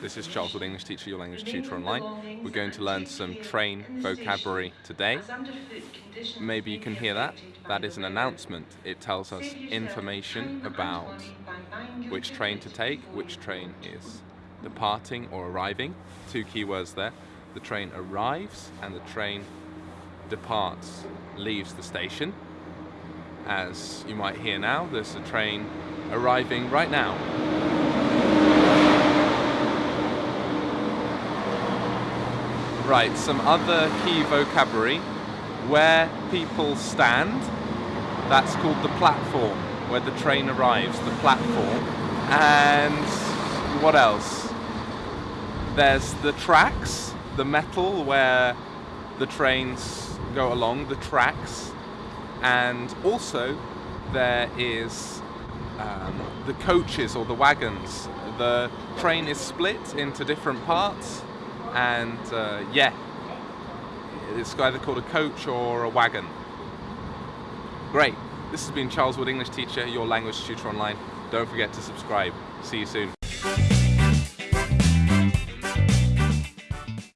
This is Charles Wood, English teacher, your language tutor online. We're going to learn some train vocabulary today. Maybe you can hear that. That is an announcement. It tells us information about which train to take, which train is departing or arriving. Two key words there. The train arrives and the train departs, leaves the station. As you might hear now, there's a train arriving right now. Right, some other key vocabulary. Where people stand, that's called the platform, where the train arrives, the platform. And what else? There's the tracks, the metal where the trains go along, the tracks. And also there is um, the coaches or the wagons. The train is split into different parts and uh, yeah, it's either called a coach or a wagon. Great. This has been Charles Wood, English teacher, your language tutor online. Don't forget to subscribe. See you soon.